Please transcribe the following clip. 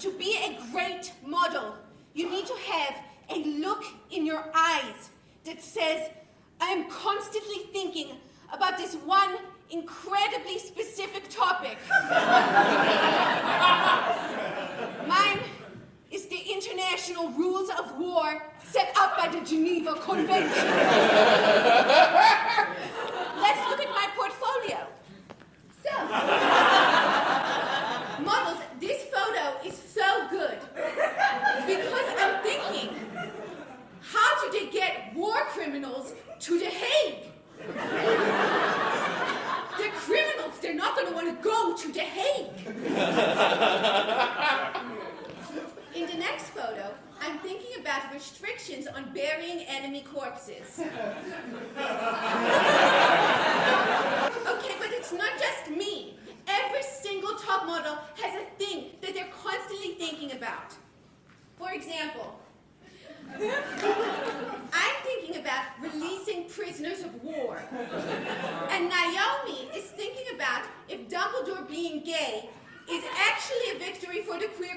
to be a great model, you need to have a look in your eyes that says, I am constantly thinking about this one incredibly specific topic. Mine is the international rules of war set up by the Geneva Convention. Let's look at my portfolio. So, models, this photo is so good because I'm thinking, how did they get war criminals to The Hague? They're criminals. They're not going to want to go to The Hague. In the next photo, I'm thinking about restrictions on burying enemy corpses. okay, but it's not just me. Every single top model has a thing that they're constantly thinking about. For example, I'm thinking about releasing prisoners of war. And Naomi is thinking about if Dumbledore being gay is actually a victory for the queer.